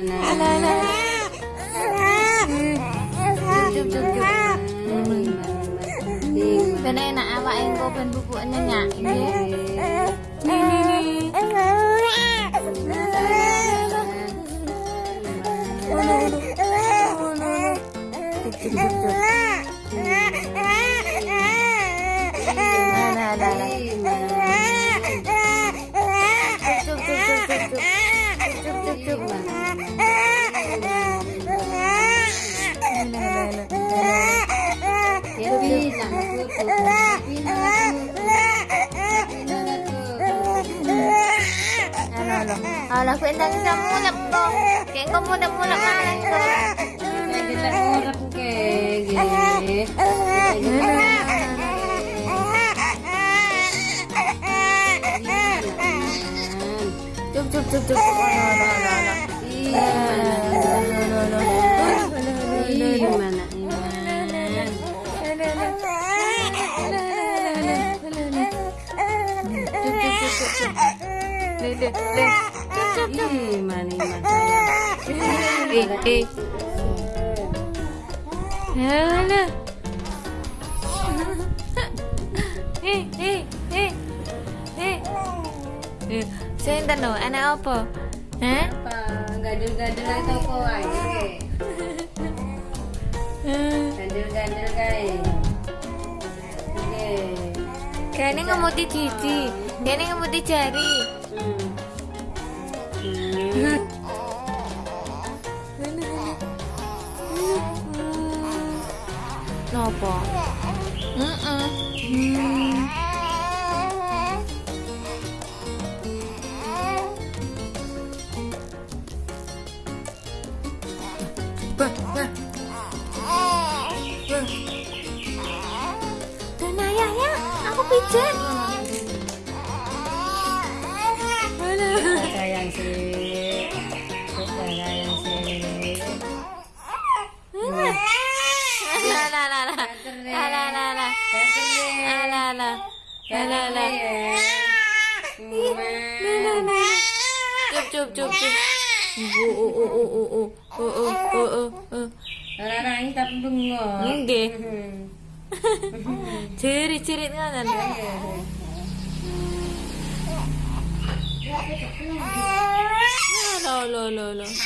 bên đây nè và em cô bên bụi bụi nha nhạc nhé. Alah, kuwi nang sa mulap ko. Kaya ko muna muna kanan ko. Nagita mulap ko kay. Cup cup cup cup. Ala ala ala. Iya. Hei deh ih hei hei eh eh hei. Eh, eh, eh. Eh. Eh, sinten no? Anak apa? Hah? Apa? Gadul-gadul ae topo ae. Gadul-gadul kae. Oke. Kene ngemuti gigi. Nopo? Mm. Hmm. Dan ayahnya, aku pijat. La la la. La la. La la. Cup cup cup cup. Oh oh oh oh oh oh oh oh oh oh oh. Ini. Nggih. Ngoten. Lo lo lo lo.